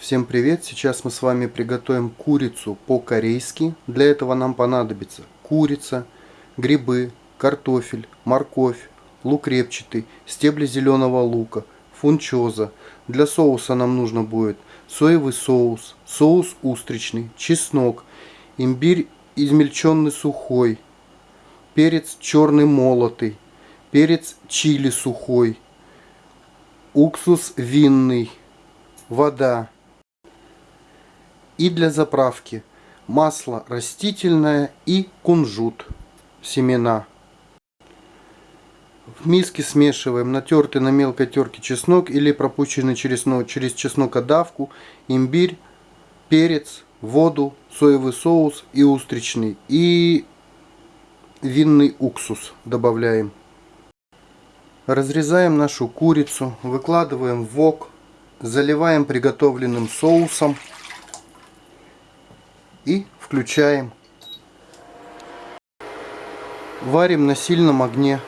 Всем привет! Сейчас мы с вами приготовим курицу по-корейски. Для этого нам понадобится курица, грибы, картофель, морковь, лук репчатый, стебли зеленого лука, фунчоза. Для соуса нам нужно будет соевый соус, соус устричный, чеснок, имбирь измельченный сухой, перец черный молотый, перец чили сухой, уксус винный, вода. И для заправки масло растительное и кунжут, семена. В миске смешиваем натертый на мелкой терке чеснок или пропущенный через, ну, через чеснокодавку, имбирь, перец, воду, соевый соус и устричный. И винный уксус добавляем. Разрезаем нашу курицу, выкладываем в вок, заливаем приготовленным соусом и включаем. Варим на сильном огне.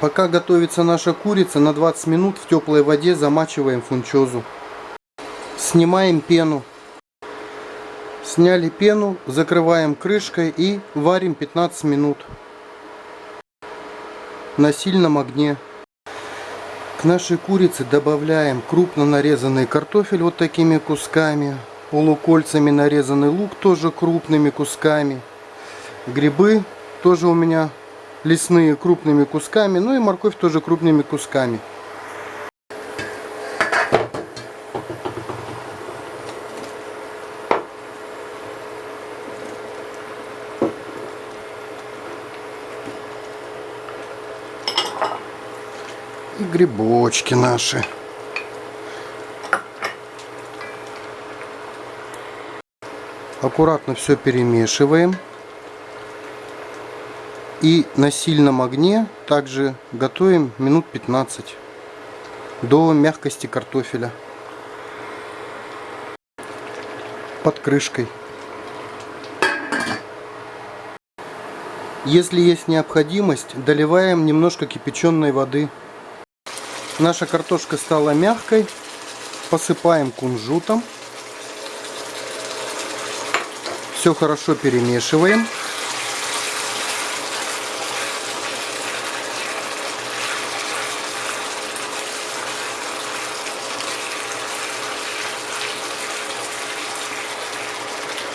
Пока готовится наша курица, на 20 минут в теплой воде замачиваем фунчозу. Снимаем пену. Сняли пену, закрываем крышкой и варим 15 минут на сильном огне. К нашей курице добавляем крупно нарезанный картофель вот такими кусками. Полукольцами нарезанный лук тоже крупными кусками. Грибы тоже у меня лесные крупными кусками. Ну и морковь тоже крупными кусками. и грибочки наши. Аккуратно все перемешиваем. И на сильном огне также готовим минут 15 до мягкости картофеля. Под крышкой. Если есть необходимость, доливаем немножко кипяченой воды. Наша картошка стала мягкой. Посыпаем кунжутом. Все хорошо перемешиваем.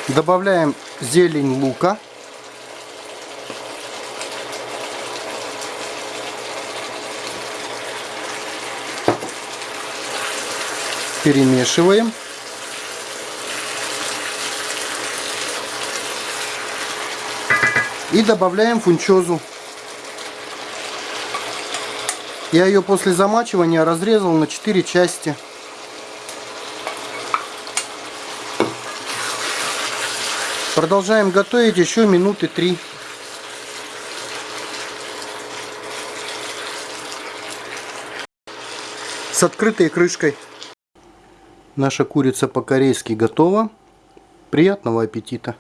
Добавляем зелень лука. перемешиваем. И добавляем фунчозу. Я ее после замачивания разрезал на 4 части. Продолжаем готовить еще минуты 3. С открытой крышкой. Наша курица по-корейски готова. Приятного аппетита!